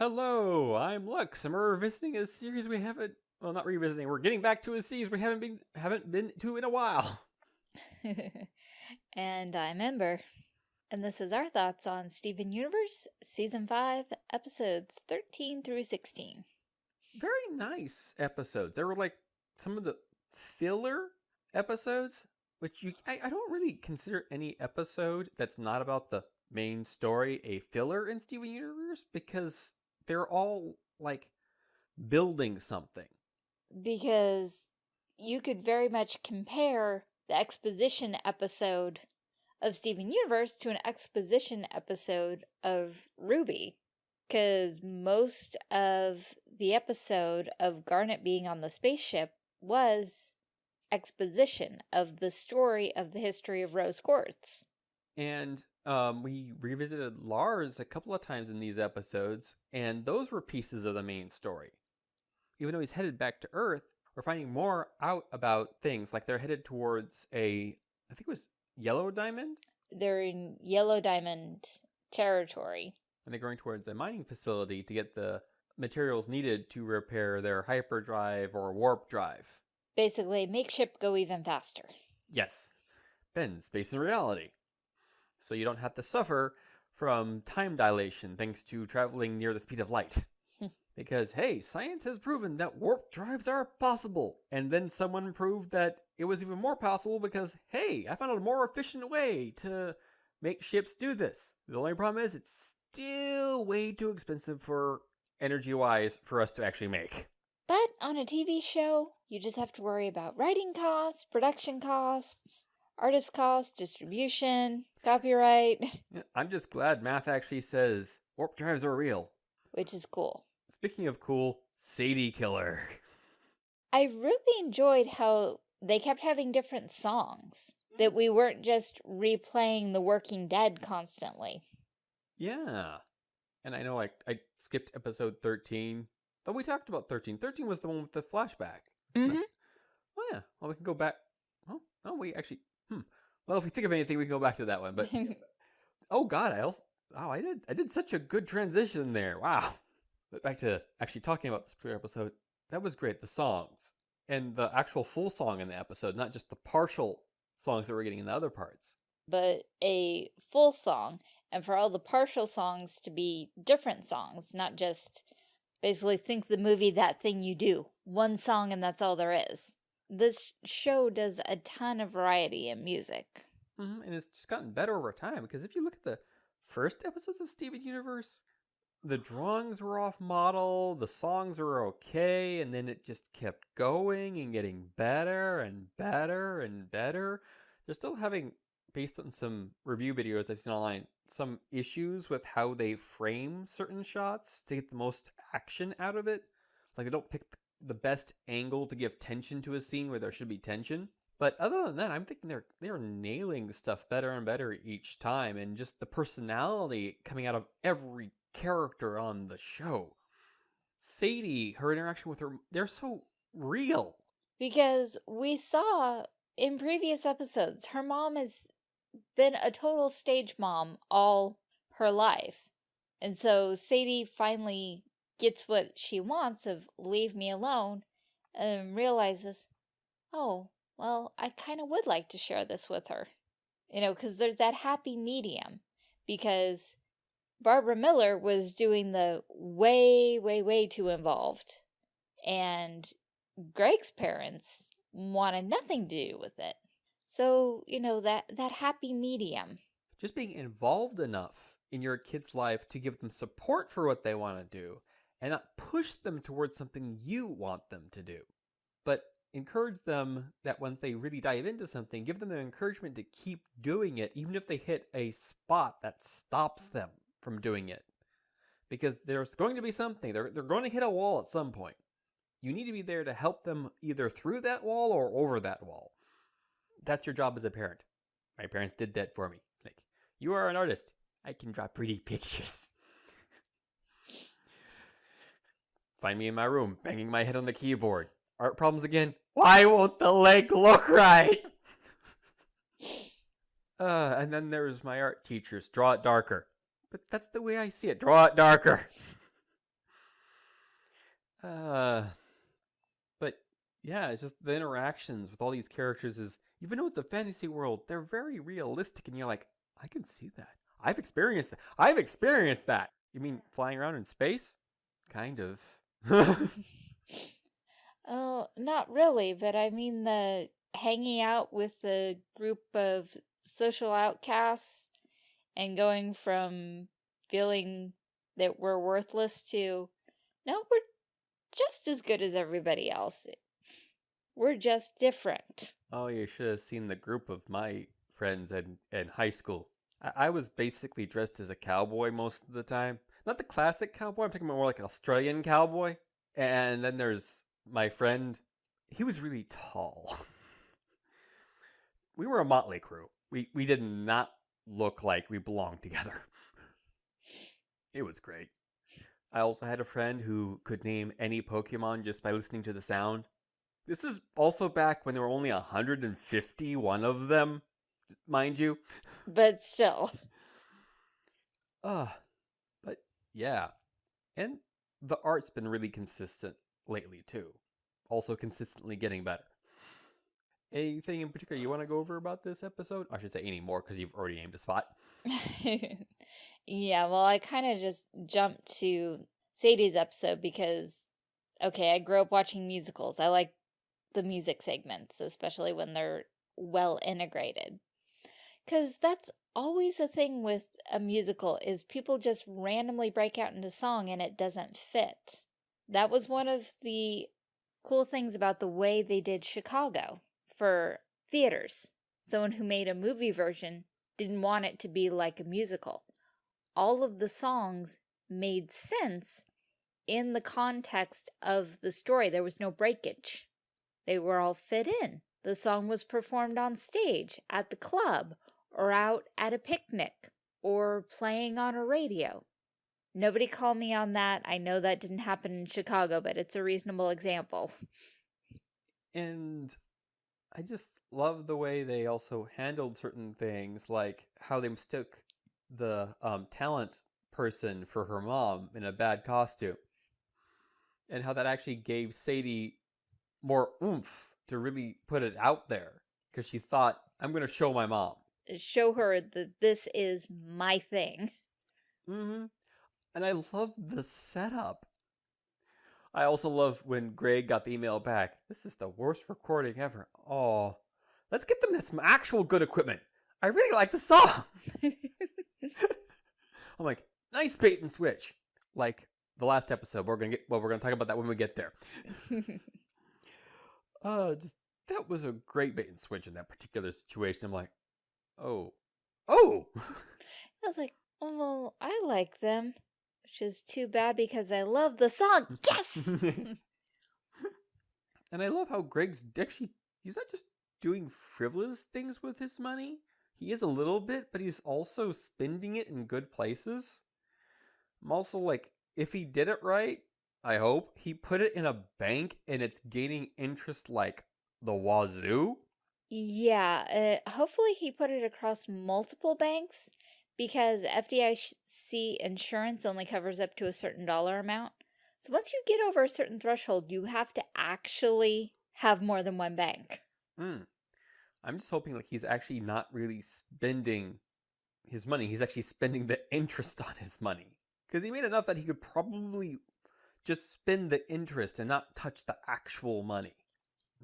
Hello, I'm Lux, and we're revisiting a series we haven't. Well, not revisiting. We're getting back to a series we haven't been haven't been to in a while. and I'm Ember. And this is our thoughts on Steven Universe, Season 5, Episodes 13 through 16. Very nice episodes. They were like some of the filler episodes, which you I, I don't really consider any episode that's not about the main story a filler in Steven Universe because they're all like building something. Because you could very much compare the exposition episode of Steven Universe to an exposition episode of RWBY. Because most of the episode of Garnet being on the spaceship was exposition of the story of the history of Rose Quartz. And um, we revisited Lars a couple of times in these episodes, and those were pieces of the main story. Even though he's headed back to Earth, we're finding more out about things, like they're headed towards a, I think it was Yellow Diamond? They're in Yellow Diamond territory. And they're going towards a mining facility to get the materials needed to repair their hyperdrive or warp drive. Basically, make ship go even faster. Yes. Bend space and reality so you don't have to suffer from time dilation thanks to traveling near the speed of light. Hmm. because, hey, science has proven that warp drives are possible. And then someone proved that it was even more possible because, hey, I found a more efficient way to make ships do this. The only problem is it's still way too expensive for energy-wise for us to actually make. But on a TV show, you just have to worry about writing costs, production costs, artist costs, distribution, copyright. I'm just glad math actually says warp drives are real. Which is cool. Speaking of cool, Sadie Killer. I really enjoyed how they kept having different songs. That we weren't just replaying The Working Dead constantly. Yeah. And I know like I skipped episode 13. But we talked about 13. 13 was the one with the flashback. Mm -hmm. Oh yeah. Well, we can go back. Oh, no, we actually Hmm. Well, if we think of anything, we can go back to that one. But oh god, I also oh I did I did such a good transition there. Wow. But back to actually talking about this particular episode, that was great. The songs and the actual full song in the episode, not just the partial songs that we're getting in the other parts. But a full song, and for all the partial songs to be different songs, not just basically think the movie That Thing You Do. One song and that's all there is this show does a ton of variety in music. Mm -hmm. And it's just gotten better over time because if you look at the first episodes of Steven Universe, the drawings were off model, the songs were okay, and then it just kept going and getting better and better and better. They're still having, based on some review videos I've seen online, some issues with how they frame certain shots to get the most action out of it. Like they don't pick the the best angle to give tension to a scene where there should be tension. But other than that, I'm thinking they're they're nailing stuff better and better each time, and just the personality coming out of every character on the show. Sadie, her interaction with her, they're so real. Because we saw in previous episodes, her mom has been a total stage mom all her life. And so Sadie finally gets what she wants of leave me alone and realizes, oh, well, I kind of would like to share this with her. You know, because there's that happy medium. Because Barbara Miller was doing the way, way, way too involved. And Greg's parents wanted nothing to do with it. So, you know, that, that happy medium. Just being involved enough in your kid's life to give them support for what they want to do and not push them towards something you want them to do. But encourage them that once they really dive into something, give them the encouragement to keep doing it, even if they hit a spot that stops mm-hmm. them from doing it. Because there's going to be something, they're, they're going to hit a wall at some point. You need to be there to help them either through that wall or over that wall. That's your job as a parent. My parents did that for me. Like, you are an artist. I can draw pretty pictures. Find me in my room, banging my head on the keyboard. Art problems again? Why won't the leg look right? uh, and then there's my art teachers. Draw it darker. But that's the way I see it. Draw it darker. Uh, but yeah, it's just the interactions with all these characters is even though it's a fantasy world, they're very realistic, and you're like, I can see that. I've experienced that. I've experienced that. You mean flying around in space? Kind of. Oh, not really, but I mean the hanging out with the group of social outcasts and going from feeling that we're worthless to, no, we're just as good as everybody else. We're just different. oh, you should have seen the group of my friends in, in high school. I, I was basically dressed as a cowboy most of the time. Not the classic cowboy, I'm talking about more like an Australian cowboy. And then there's my friend. He was really tall. we were a motley crew. We we did not look like we belonged together. It was great. I also had a friend who could name any Pokemon just by listening to the sound. This is also back when there were only 151 of them, mind you. But still. Uh, but yeah. And the art's been really consistent lately too. Also consistently getting better. Anything in particular you want to go over about this episode? I should say any more because you've already aimed a spot. yeah, well, I kind of just jumped to Sadie's episode because, okay, I grew up watching musicals. I like the music segments, especially when they're well integrated. Because that's always a thing with a musical is people just randomly break out into song and it doesn't fit. That was one of the cool things about the way they did Chicago for theaters. Someone who made a movie version didn't want it to be like a musical. All of the songs made sense in the context of the story. There was no breakage. They were all fit in. The song was performed on stage, at the club, or out at a picnic, or playing on a radio. Nobody call me on that. I know that didn't happen in Chicago, but it's a reasonable example. And I just love the way they also handled certain things, like how they mistook the um, talent person for her mom in a bad costume. And how that actually gave Sadie more oomph to really put it out there. Because she thought, I'm going to show my mom. Show her that this is my thing. Mm-hmm. And I love the setup. I also love when Greg got the email back. This is the worst recording ever. Oh, let's get them some actual good equipment. I really like the song. I'm like, nice bait and switch. Like the last episode. We're gonna get well, we're gonna talk about that when we get there. uh just that was a great bait and switch in that particular situation. I'm like, oh. Oh I was like, oh, well, I like them. Which is too bad because I love the song. Yes! and I love how Greg's actually he's not just doing frivolous things with his money. He is a little bit, but he's also spending it in good places. I'm also like, if he did it right, I hope he put it in a bank and it's gaining interest like the wazoo. Yeah, uh, hopefully he put it across multiple banks because FDIC insurance only covers up to a certain dollar amount. So once you get over a certain threshold, you have to actually have more than one bank. Hmm. I'm just hoping like he's actually not really spending his money. He's actually spending the interest on his money. Because he made enough that he could probably just spend the interest and not touch the actual money.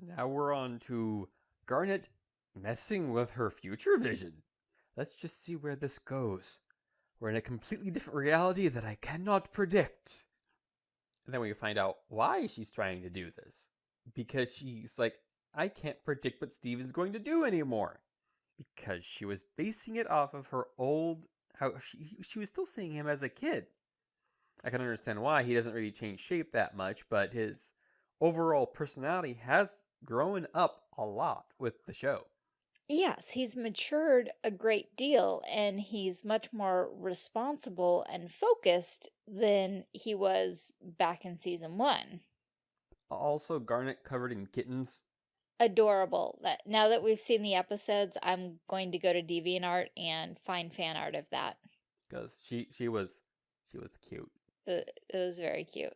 Now we're on to Garnet messing with her future vision. Let's just see where this goes. We're in a completely different reality that I cannot predict. And then we find out why she's trying to do this. Because she's like, I can't predict what Steven's going to do anymore. Because she was basing it off of her old how she she was still seeing him as a kid. I can understand why he doesn't really change shape that much, but his overall personality has grown up a lot with the show. Yes, he's matured a great deal and he's much more responsible and focused than he was back in season one. Also, Garnet covered in kittens. Adorable. That now that we've seen the episodes, I'm going to go to DeviantArt and find fan art of that. because she she was she was cute. It, it was very cute.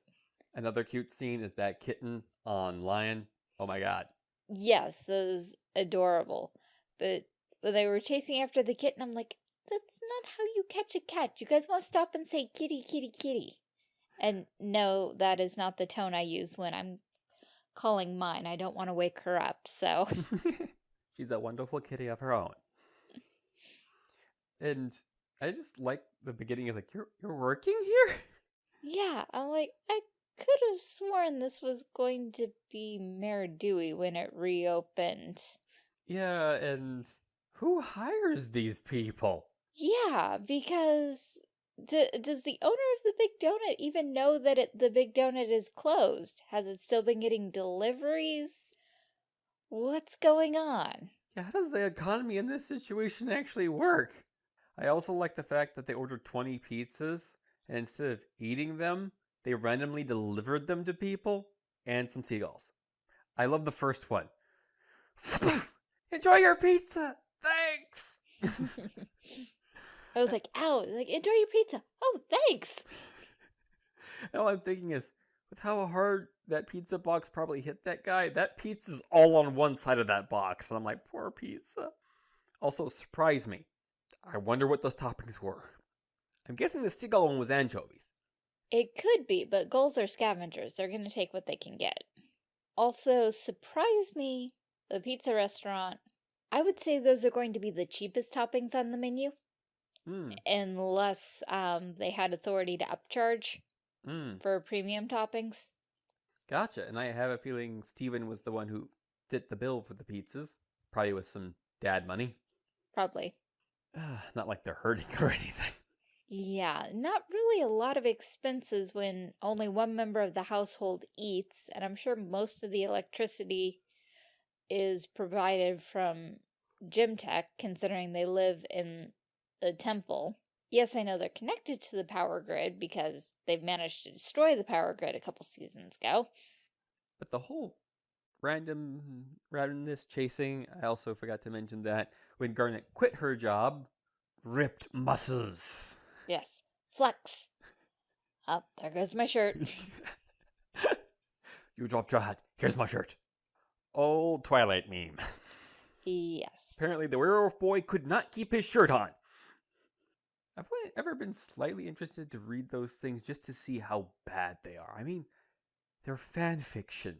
Another cute scene is that kitten on Lion. Oh my god. Yes, it was adorable. But when they were chasing after the kitten, I'm like, that's not how you catch a cat. You guys want to stop and say kitty, kitty, kitty. And no, that is not the tone I use when I'm calling mine. I don't want to wake her up, so. She's a wonderful kitty of her own. And I just like the beginning of like, you're you're working here? Yeah, I'm like, I could have sworn this was going to be Mayor Dewey when it reopened. Yeah, and who hires these people? Yeah, because d does the owner of the Big Donut even know that it, the Big Donut is closed? Has it still been getting deliveries? What's going on? Yeah, how does the economy in this situation actually work? I also like the fact that they ordered 20 pizzas, and instead of eating them, they randomly delivered them to people and some seagulls. I love the first one. Enjoy your pizza! Thanks! I was like, ow, like, enjoy your pizza. Oh, thanks. And all I'm thinking is, with how hard that pizza box probably hit that guy, that pizza's all on one side of that box. And I'm like, poor pizza. Also, surprised me. I wonder what those toppings were. I'm guessing the seagull one was anchovies. It could be, but gulls are scavengers. They're going to take what they can get. Also, surprise me, the pizza restaurant. I would say those are going to be the cheapest toppings on the menu, Hmm. unless um, they had authority to upcharge Hmm. for premium toppings. Gotcha. And I have a feeling Steven was the one who fit the bill for the pizzas. Probably with some dad money. Probably. Uh, Not like they're hurting or anything. Yeah, not really a lot of expenses when only one member of the household eats, and I'm sure most of the electricity is provided from Gem Tech, considering they live in the temple. Yes, I know they're connected to the power grid because they've managed to destroy the power grid a couple seasons ago. But the whole random randomness chasing, I also forgot to mention that when Garnet quit her job, ripped muscles. Yes, flex. Up, there goes my shirt. you dropped your hat. Here's my shirt. Old Twilight meme. yes. Apparently, the werewolf boy could not keep his shirt on. I've only ever been slightly interested to read those things just to see how bad they are. I mean, they're fan fiction.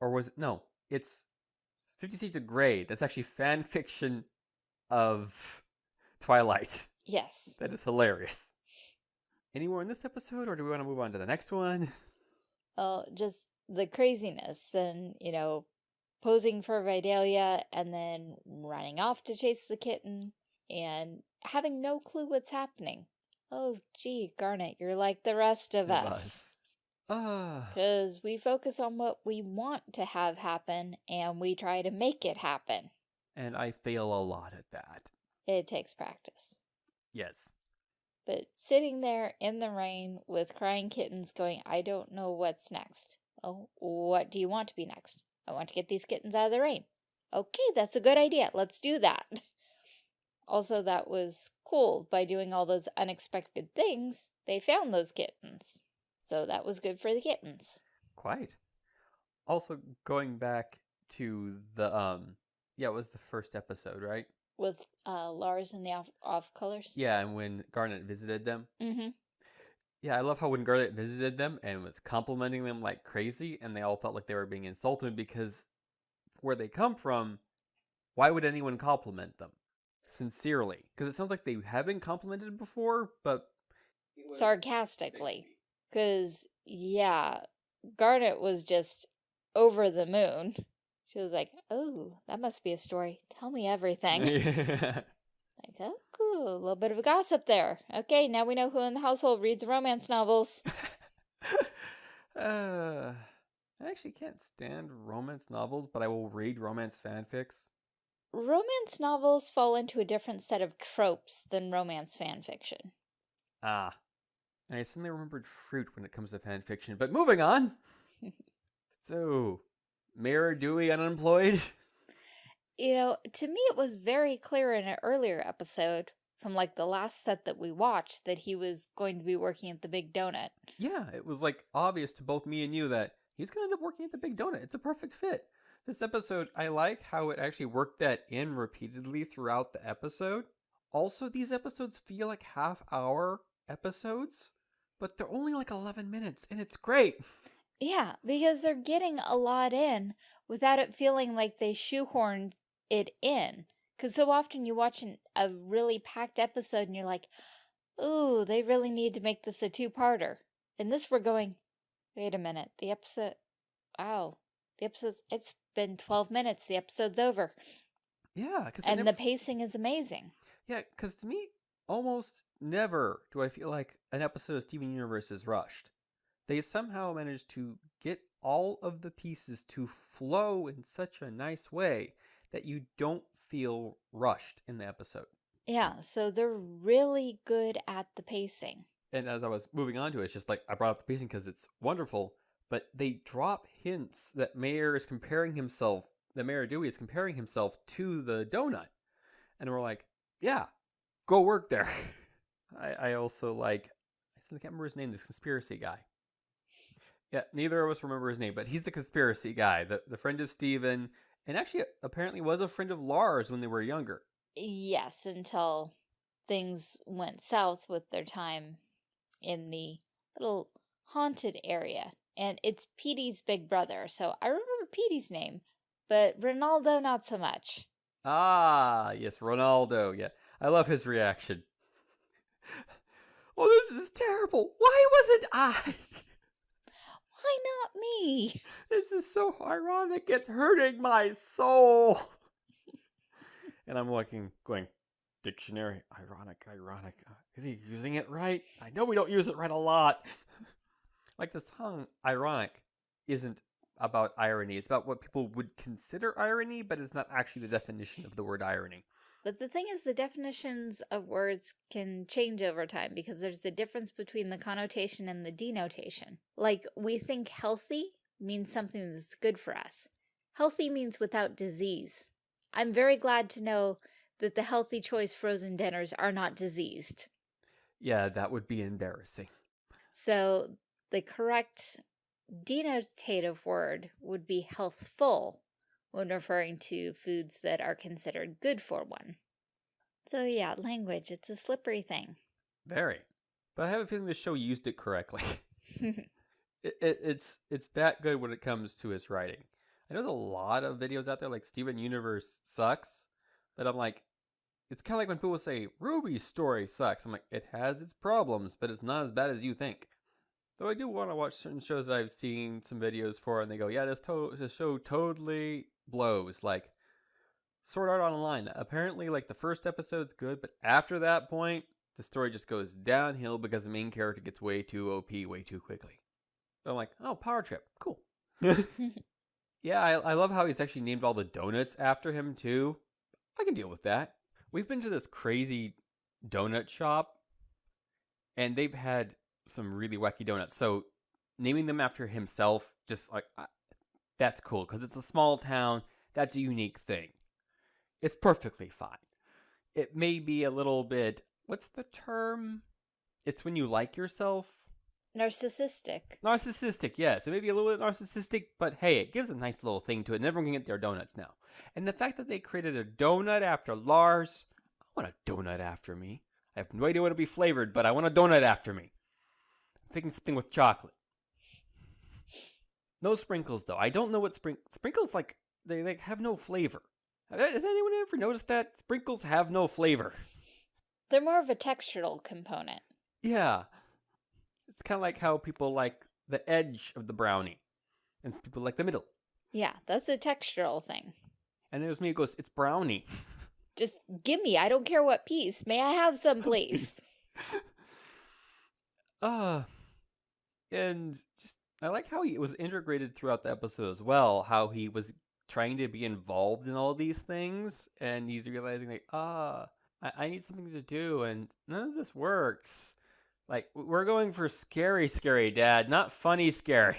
Or was it? No, it's Fifty Shades of Grey. That's actually fan fiction of Twilight. Yes. That is hilarious. Any more in this episode, or do we want to move on to the next one? Well, just the craziness and, you know, posing for Vidalia and then running off to chase the kitten and having no clue what's happening. Oh, gee, Garnet, you're like the rest of It us. was. Ah, Because we focus on what we want to have happen and we try to make it happen. and I fail a lot at that. It takes practice. Yes. But sitting there in the rain with crying kittens going, I don't know what's next. Oh, what do you want to be next? I want to get these kittens out of the rain. Okay, that's a good idea. Let's do that. Also, that was cool. By doing all those unexpected things, they found those kittens. So that was good for the kittens. Quite. Also, going back to the um, yeah, it was the first episode, right? With uh, Lars and the off, off colors. Yeah, and when Garnet visited them. Mm-hmm. Yeah, I love how when Garnet visited them and was complimenting them like crazy, and they all felt like they were being insulted because where they come from, why would anyone compliment them? Sincerely. Because it sounds like they have been complimented before, but. Sarcastically. Because, yeah, Garnet was just over the moon. She was like, oh, that must be a story. Tell me everything. like, oh, cool. A little bit of a gossip there. Okay, now we know who in the household reads romance novels. uh, I actually can't stand romance novels, but I will read romance fanfics. romance novels fall into a different set of tropes than romance fan fiction. Ah. I suddenly remembered fruit when it comes to fanfiction, but moving on. so, Mayor Dewey unemployed? You know, to me, it was very clear in an earlier episode from like the last set that we watched that he was going to be working at the Big Donut. Yeah, it was like obvious to both me and you that he's going to end up working at the Big Donut. It's a perfect fit. This episode, I like how it actually worked that in repeatedly throughout the episode. Also, these episodes feel like half hour episodes, but they're only like 11 minutes and it's great. Yeah, because they're getting a lot in without it feeling like they shoehorned it in. Because so often you watch an, a really packed episode and you're like, ooh, they really need to make this a two-parter. And this we're going, wait a minute, the episode, wow, the episode's, it's been 12 minutes, the episode's over. Yeah, because And the pacing is amazing. yeah, because to me, almost never do I feel like an episode of Steven Universe is rushed. They somehow manage to get all of the pieces to flow in such a nice way that you don't feel rushed in the episode. Yeah, so they're really good at the pacing. And as I was moving on to it, it's just like I brought up the pacing because it's wonderful, but they drop hints that Mayor is comparing himself, that Mayor Dewey is comparing himself to the donut. And we're like, yeah, go work there. I, I also like, I can't remember his name, this conspiracy guy. Yeah, neither of us remember his name, but he's the conspiracy guy, the, the friend of Steven, and actually apparently was a friend of Lars when they were younger. Yes, until things went south with their time in the little haunted area. And it's Peedee's big brother, so I remember Peedee's name, but Ronaldo not so much. Ah, yes, Ronaldo. Yeah, I love his reaction. oh, this is terrible. Why wasn't I? Why not me? This is so ironic. It's hurting my soul. and I'm looking, going, dictionary, ironic, ironic. Uh, Is he using it right? I know we don't use it right a lot. like the song Ironic isn't about irony. It's about what people would consider irony, but it's not actually the definition of the word irony. But the thing is, the definitions of words can change over time because there's a difference between the connotation and the denotation. Like, we think healthy means something that's good for us. Healthy means without disease. I'm very glad to know that the healthy choice frozen dinners are not diseased. Yeah, that would be embarrassing. So the correct denotative word would be healthful when referring to foods that are considered good for one. So yeah, language, it's a slippery thing. Very. But I have a feeling the show used it correctly. it, it, it's it's that good when it comes to its writing. I know there's a lot of videos out there like Steven Universe sucks, but I'm like, it's kind of like when people say RWBY's story sucks. I'm like, it has its problems, but it's not as bad as you think. Though I do want to watch certain shows that I've seen some videos for, and they go, yeah, this, to- this show totally blows. Like Sword Art Online. Apparently, like the first episode's good, but after that point, the story just goes downhill because the main character gets way too OP way too quickly. So I'm like, oh, Power Trip, cool. yeah, I, I love how he's actually named all the donuts after him too. I can deal with that. We've been to this crazy donut shop, and they've had some really wacky donuts. So naming them after himself, just like I, that's cool because it's a small town. That's a unique thing. It's perfectly fine. It may be a little bit. What's the term? It's when you like yourself. Narcissistic. Narcissistic, yes. It may be a little bit narcissistic, but hey, it gives a nice little thing to it. And everyone can get their donuts now. And the fact that they created a donut after Lars, I want a donut after me. I have no idea what it'll be flavored, but I want a donut after me. Thinking something with chocolate. No sprinkles though. I don't know what spring sprinkles like. They like have no flavor. Has anyone ever noticed that sprinkles have no flavor? They're more of a textural component. Yeah. It's kind of like how people like the edge of the brownie, and people like the middle. Yeah, that's a textural thing. And there's me who goes, "It's brownie." Just give me. I don't care what piece. May I have some, please? uh and just I like how he was integrated throughout the episode as well. How he was trying to be involved in all these things, and he's realizing like, ah, I, I need something to do, and none of this works. Like we're going for scary, scary, Dad, not funny, scary.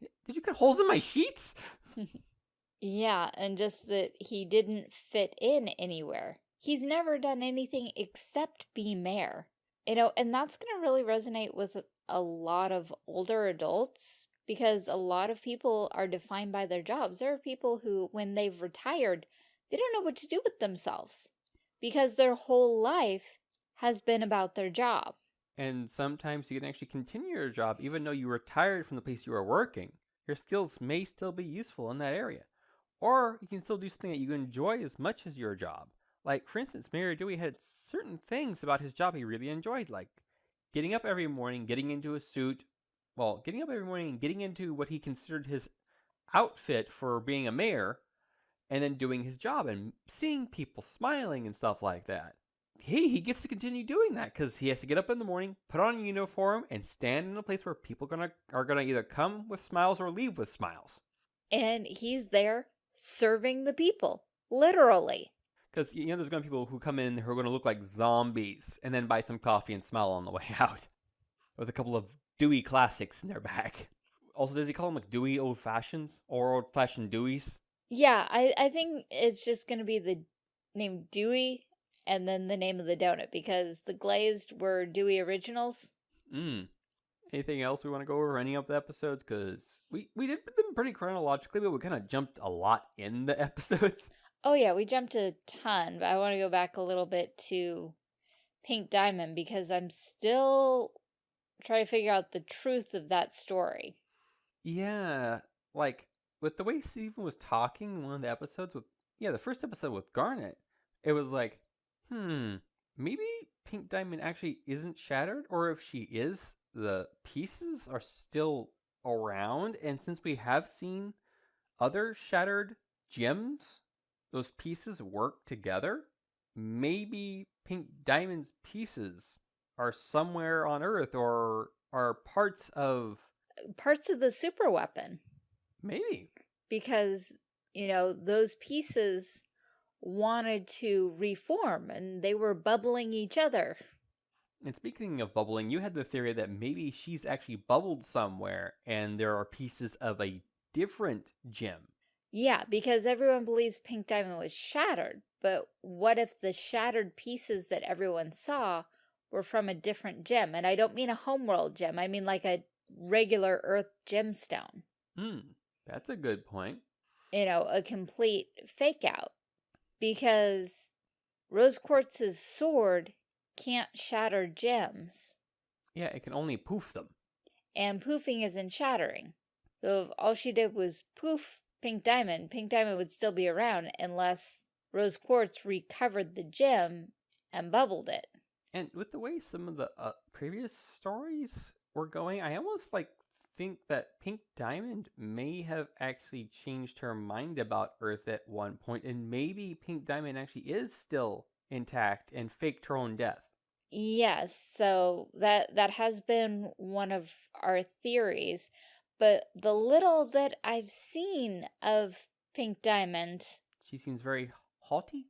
Did you cut holes in my sheets? yeah, and just that he didn't fit in anywhere. he's never done anything except be mayor. You know, and that's going to really resonate with a lot of older adults because a lot of people are defined by their jobs. There are people who, when they've retired, they don't know what to do with themselves because their whole life has been about their job. And sometimes you can actually continue your job even though you retired from the place you were working. Your skills may still be useful in that area. Or you can still do something that you enjoy as much as your job. Like, for instance, Mayor Dewey had certain things about his job he really enjoyed, like getting up every morning, getting into a suit, well, getting up every morning and getting into what he considered his outfit for being a mayor, and then doing his job and seeing people smiling and stuff like that. Hey, he gets to continue doing that because he has to get up in the morning, put on a uniform, and stand in a place where people gonna are gonna either come with smiles or leave with smiles. And he's there serving the people, literally. Because you know, there's gonna be people who come in who are gonna look like zombies and then buy some coffee and smile on the way out, with a couple of Dewey classics in their bag. Also, does he call them like Dewey old fashions or old fashioned Deweys? Yeah, I, I think it's just going to be the name Dewey and then the name of the donut because the glazed were Dewey Originals. Mm. Anything else we want to go over any of the episodes? Because we, we did them pretty chronologically, but we kind of jumped a lot in the episodes. Oh, yeah, we jumped a ton, but I want to go back a little bit to Pink Diamond because I'm still trying to figure out the truth of that story. Yeah, like with the way Steven was talking in one of the episodes with, yeah, the first episode with Garnet, it was like, hmm, maybe Pink Diamond actually isn't shattered, or if she is, the pieces are still around. And since we have seen other shattered gems, those pieces work together. Maybe Pink Diamond's pieces are somewhere on Earth or are parts of uh, parts of the super weapon. Maybe. Because, you know, those pieces wanted to reform and they were bubbling each other. And speaking of bubbling, you had the theory that maybe she's actually bubbled somewhere and there are pieces of a different gem. Yeah, because everyone believes Pink Diamond was shattered, but what if the shattered pieces that everyone saw were from a different gem? And I don't mean a homeworld gem, I mean like a regular Earth gemstone. Hmm. That's a good point. You know, a complete fake out. Because Rose Quartz's sword can't shatter gems. Yeah, it can only poof them. And poofing isn't shattering. So if all she did was poof Pink Diamond, Pink Diamond would still be around unless Rose Quartz recovered the gem and bubbled it. And with the way some of the uh, previous stories were going, I almost like think that Pink Diamond may have actually changed her mind about Earth at one point, and maybe Pink Diamond actually is still intact and faked her own death. Yes, so that that has been one of our theories, but the little that I've seen of Pink Diamond, she seems very haughty,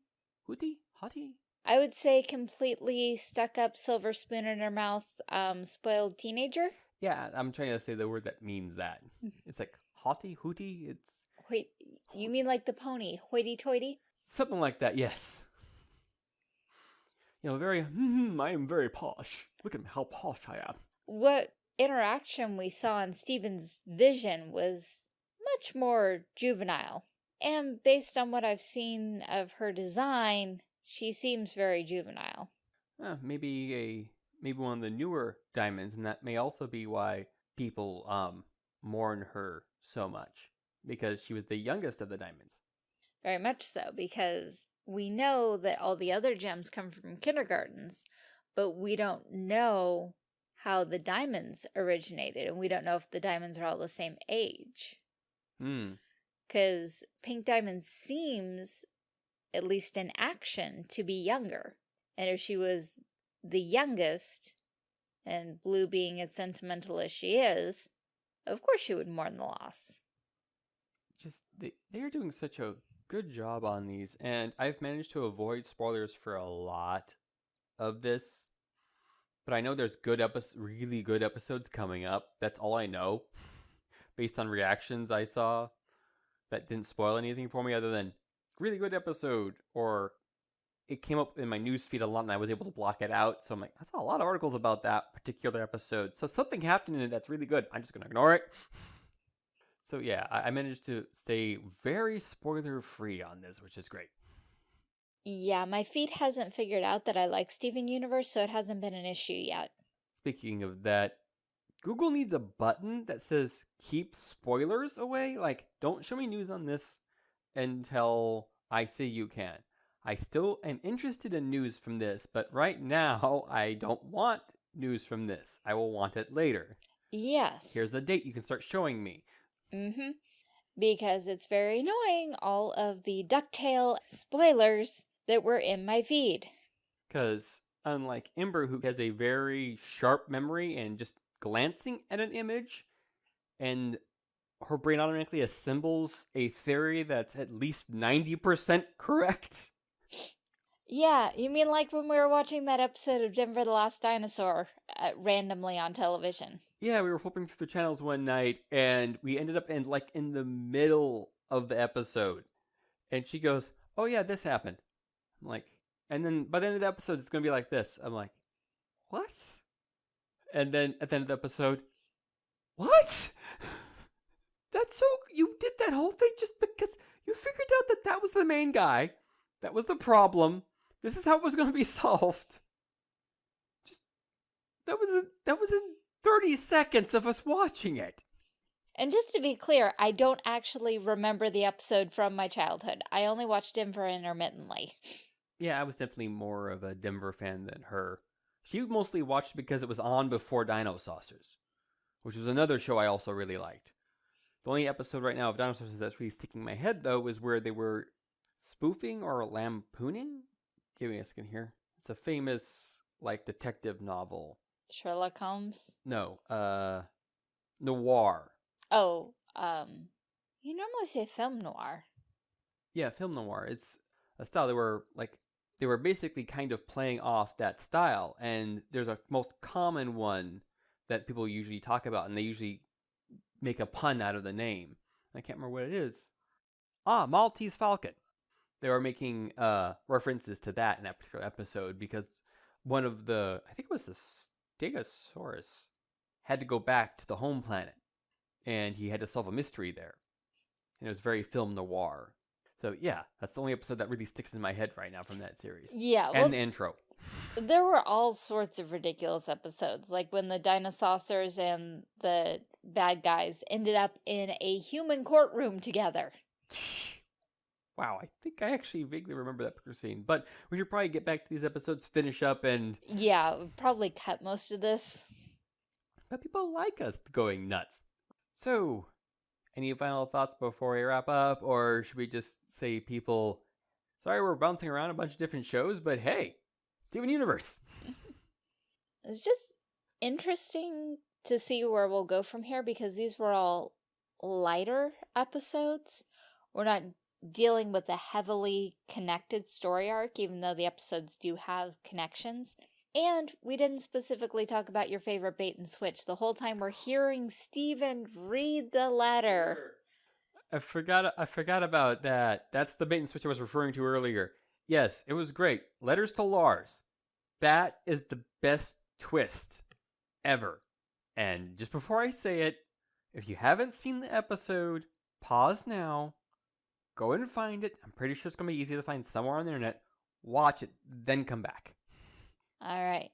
hooty, haughty. I would say completely stuck up silver spoon in her mouth, um, spoiled teenager. Yeah, I'm trying to say the word that means that. It's like haughty, hooty. It's wait. You mean like the pony, hoity-toity? Something like that. Yes. You know, very. Mm, I am very posh. Look at how posh I am. What interaction we saw in Steven's vision was much more juvenile, and based on what I've seen of her design, she seems very juvenile. Uh, maybe a maybe one of the newer diamonds, and that may also be why people um mourn her so much because she was the youngest of the diamonds. Very much so, because we know that all the other gems come from kindergartens, but we don't know how the diamonds originated, and we don't know if the diamonds are all the same age. Hmm. Because Pink Diamond seems, at least in action, to be younger. And if she was the youngest, and Blue being as sentimental as she is, of course she would mourn the loss. Just, they, they are doing such a good job on these, and I've managed to avoid spoilers for a lot of this. But I know there's good episodes, really good episodes coming up. That's all I know, based on reactions I saw. That didn't spoil anything for me other than really good episode or it came up in my news feed a lot and I was able to block it out. So I'm like, I saw a lot of articles about that particular episode. So something happened in it that's really good. I'm just going to ignore it. So yeah, I managed to stay very spoiler free on this, which is great. Yeah, my feed hasn't figured out that I like Steven Universe, so it hasn't been an issue yet. Speaking of that, Google needs a button that says keep spoilers away. Like, don't show me news on this until I say you can. I still am interested in news from this, but right now I don't want news from this. I will want it later. Yes. Here's a date you can start showing me. Mm-hmm. Because it's very annoying, all of the DuckTale spoilers that were in my feed. Because unlike Ember, who has a very sharp memory and just glancing at an image, and her brain automatically assembles a theory that's at least 90% correct. Yeah, you mean like when we were watching that episode of Denver the Last Dinosaur uh, randomly on television? Yeah, we were flipping through the channels one night and we ended up in like in the middle of the episode. And she goes, "Oh yeah, this happened." I'm like, and then by the end of the episode it's going to be like this. I'm like, "What?" And then at the end of the episode, "What?" That's so you did that whole thing just because you figured out that that was the main guy. That was the problem. This is how it was going to be solved. Just that was that was in 30 seconds of us watching it. And just to be clear, I don't actually remember the episode from my childhood. I only watched Denver intermittently. Yeah, I was definitely more of a Denver fan than her. She mostly watched because it was on before Dinosaucers, which was another show I also really liked. The only episode right now of Dinosaucers that's really sticking in my head, though, is where they were spoofing or lampooning. Give me a second here. It's a famous, like, detective novel. Sherlock Holmes? No, uh, noir. Oh, um, you normally say film noir. Yeah, film noir. It's a style they were like they were basically kind of playing off that style, and there's a most common one that people usually talk about, and they usually make a pun out of the name. I can't remember what it is. Ah, Maltese Falcon. They were making uh, references to that in that particular episode because one of the, I think it was the Stegosaurus, had to go back to the home planet and he had to solve a mystery there. And it was very film noir. So yeah, that's the only episode that really sticks in my head right now from that series. Yeah, well, and the intro. There were all sorts of ridiculous episodes, like when the dinosaurs and the bad guys ended up in a human courtroom together. Wow, I think I actually vaguely remember that particular scene. But we should probably get back to these episodes, finish up, and yeah, probably cut most of this. But people like us going nuts. So, any final thoughts before we wrap up, or should we just say people? Sorry, we're bouncing around a bunch of different shows, but hey, Steven Universe. it's just interesting to see where we'll go from here because these were all lighter episodes. We're not dealing with a heavily connected story arc, even though the episodes do have connections. And we didn't specifically talk about your favorite bait and switch. The whole time we're hearing Steven read the letter. I forgot I forgot about that. That's the bait and switch I was referring to earlier. Yes, it was great. Letters to Lars. That is the best twist ever. And just before I say it, if you haven't seen the episode, pause now, Go and find it. I'm pretty sure it's going to be easy to find somewhere on the internet. Watch it, then come back. All right.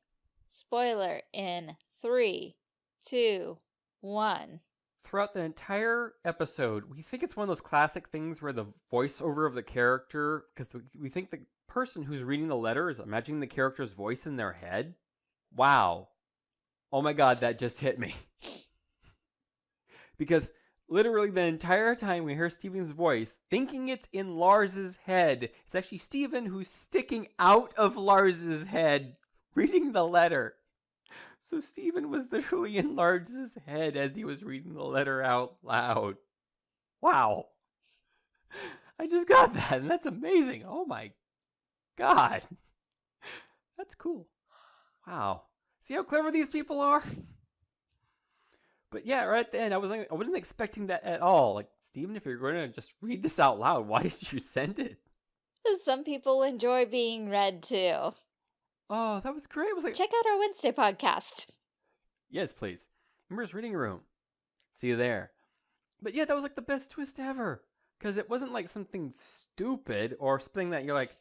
Spoiler in three, two, one. Throughout the entire episode, we think it's one of those classic things where the voiceover of the character, because we think the person who's reading the letter is imagining the character's voice in their head. Wow. Oh my god, that just hit me. because literally the entire time we hear Steven's voice, thinking it's in Lars's head. It's actually Steven who's sticking out of Lars's head, reading the letter. So Steven was literally in Lars's head as he was reading the letter out loud. Wow. I just got that, and that's amazing. Oh my god. That's cool. Wow. See how clever these people are? But yeah, right then I was like, I wasn't expecting that at all. Like, Steven, if you're going to just read this out loud, why did you send it? Some people enjoy being read too. Oh, that was great. Was like, Check out our Wednesday podcast. yes, please. Ember's reading room. See you there. But yeah, that was like the best twist ever. Because it wasn't like something stupid or something that you're like,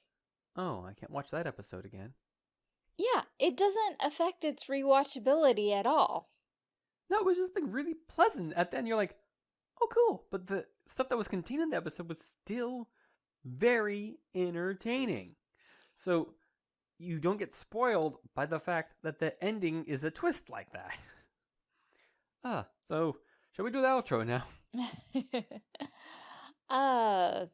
oh, I can't watch that episode again. Yeah, it doesn't affect its rewatchability at all. No, it was just like really pleasant. At the end, you're like, oh, cool. But the stuff that was contained in the episode was still very entertaining. So you don't get spoiled by the fact that the ending is a twist like that. ah, so shall we do the outro now? uh,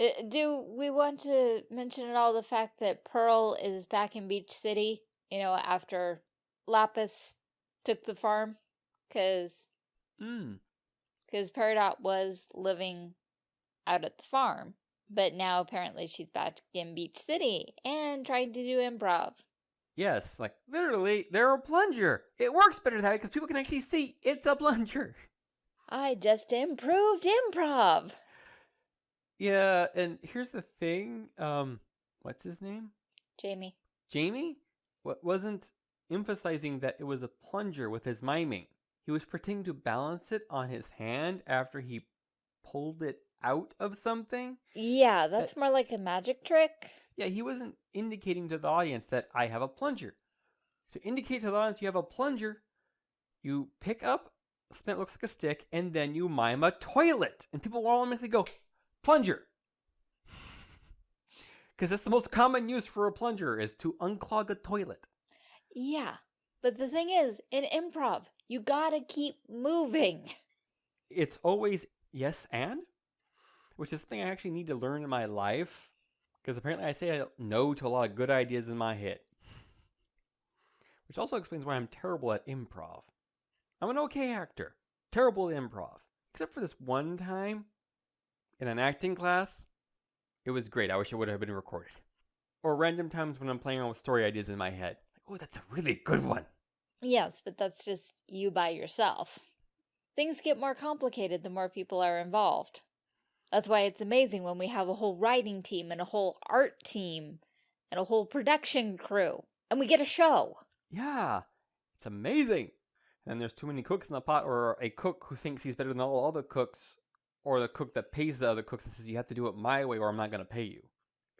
uh, do we want to mention at all the fact that Pearl is back in Beach City, you know, after Lapis took the farm? Because Mm. because Peridot was living out at the farm, but now apparently she's back in Beach City and trying to do improv. Yes, like literally, they're a plunger. It works better that way because people can actually see it's a plunger. I just improved improv. Yeah, and here's the thing. Um, what's his name? Jamie. Jamie What wasn't emphasizing that it was a plunger with his miming. He was pretending to balance it on his hand after he pulled it out of something. Yeah, that's more like a magic trick. Yeah, he wasn't indicating to the audience that I have a plunger. To indicate to the audience you have a plunger, you pick up something that looks like a stick and then you mime a toilet. And people will automatically go, plunger. Because that's the most common use for a plunger is to unclog a toilet. Yeah, but the thing is, in improv, you gotta keep moving. It's always yes and, which is something I actually need to learn in my life. Because apparently I say no to a lot of good ideas in my head. Which also explains why I'm terrible at improv. I'm an okay actor, terrible at improv. Except for this one time in an acting class, it was great. I wish it would have been recorded. Or random times when I'm playing around with story ideas in my head. Like, oh, that's a really good one. Yes, but that's just you by yourself. Things get more complicated the more people are involved. That's why it's amazing when we have a whole writing team and a whole art team and a whole production crew and we get a show. Yeah, it's amazing. And there's too many cooks in the pot, or a cook who thinks he's better than all other cooks, or the cook that pays the other cooks and says, You have to do it my way, or I'm not going to pay you.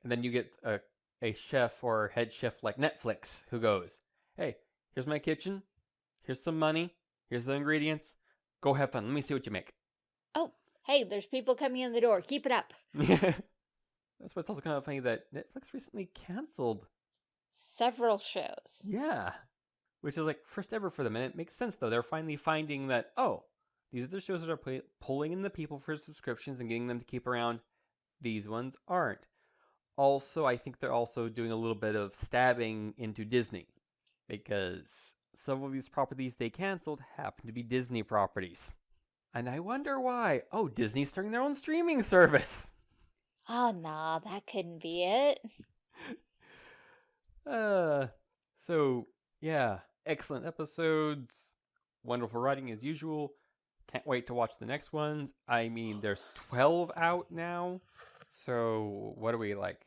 And then you get a, a chef or head chef like Netflix who goes, Hey, here's my kitchen. Here's some money. Here's the ingredients. Go have fun. Let me see what you make. Oh, hey, there's people coming in the door. Keep it up. Yeah. That's why it's also kind of funny that Netflix recently canceled Several shows. Yeah. Which is like first ever for them. And it makes sense though. They're finally finding that, oh, these are the shows that are pu- pulling in the people for subscriptions and getting them to keep around. These ones aren't. Also, I think they're also doing a little bit of stabbing into Disney because some of these properties they canceled happen to be Disney properties. And I wonder why. Oh, Disney's starting their own streaming service. Oh, nah, that couldn't be it. Uh, so yeah, excellent episodes, wonderful writing as usual. Can't wait to watch the next ones. I mean, there's 12 out now. So what are we like?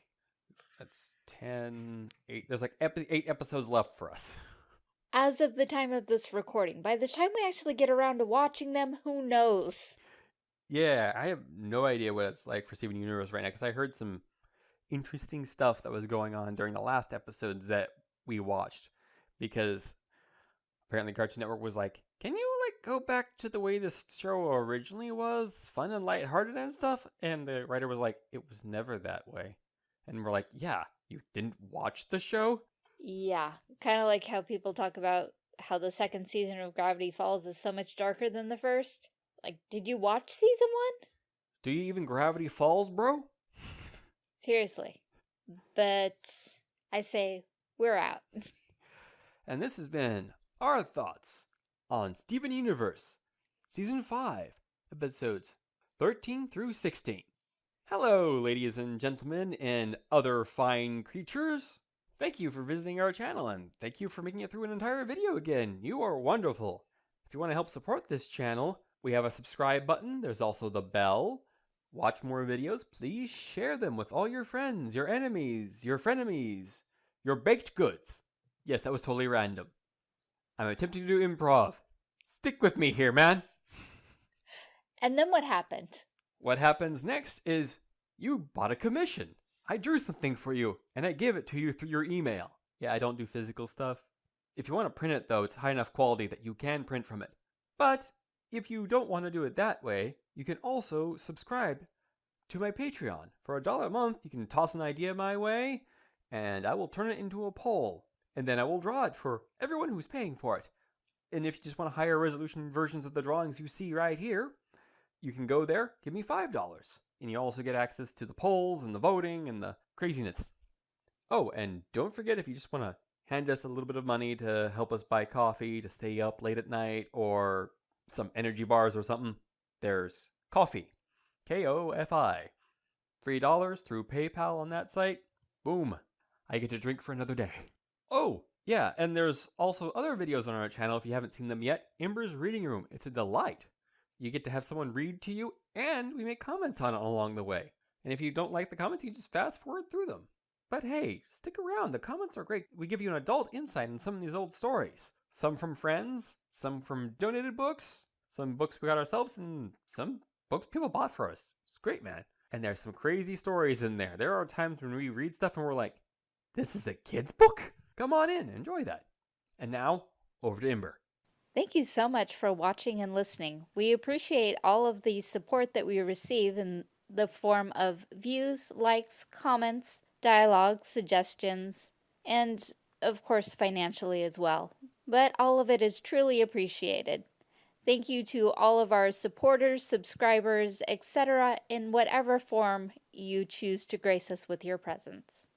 That's 10, 8. There's like epi- 8 episodes left for us. As of the time of this recording, by the time we actually get around to watching them, who knows? Yeah, I have no idea what it's like for Steven Universe right now because I heard some interesting stuff that was going on during the last episodes that we watched because apparently Cartoon Network was like, "Can you like go back to the way this show originally was, fun and lighthearted and stuff?" And the writer was like, "It was never that way." And we're like, "Yeah, you didn't watch the show?" Yeah, kind of like how people talk about how the second season of Gravity Falls is so much darker than the first. Like, did you watch season one? Do you even Gravity Falls, bro? Seriously. But I say we're out. And this has been our thoughts on Steven Universe, Season 5, Episodes 13 through 16. Hello, ladies and gentlemen, and other fine creatures. Thank you for visiting our channel, and thank you for making it through an entire video again. You are wonderful. If you want to help support this channel, we have a subscribe button. There's also the bell. watch more videos, please share them with all your friends, your enemies, your frenemies, your baked goods. Yes, that was totally random. I'm attempting to do improv. Stick with me here, man. And then what happened? What happens next is you bought a commission. I drew something for you and I give it to you through your email. Yeah, I don't do physical stuff. If you want to print it though, it's high enough quality that you can print from it. But if you don't want to do it that way, you can also subscribe to my Patreon. For a dollar a month, you can toss an idea my way and I will turn it into a poll and then I will draw it for everyone who's paying for it. And if you just want higher resolution versions of the drawings you see right here, you can go there, give me $5. And you also get access to the polls and the voting and the craziness. Oh, and don't forget if you just want to hand us a little bit of money to help us buy coffee to stay up late at night or some energy bars or something, there's Ko-fi. K O F I. $3 through PayPal on that site. Boom. I get to drink for another day. Oh, yeah, and there's also other videos on our channel if you haven't seen them yet. Ember's Reading Room. It's a delight. You get to have someone read to you, and we make comments on it along the way. And if you don't like the comments, you just fast forward through them. But hey, stick around. The comments are great. We give you an adult insight in some of these old stories. Some from friends, some from donated books, some books we got ourselves, and some books people bought for us. It's great, man. And there's some crazy stories in there. There are times when we read stuff and we're like, this is a kid's book? Come on in, enjoy that. And now, over to Ember. Thank you so much for watching and listening. We appreciate all of the support that we receive in the form of views, likes, comments, dialogue, suggestions, and of course financially as well. But all of it is truly appreciated. Thank you to all of our supporters, subscribers, etc. in whatever form you choose to grace us with your presence.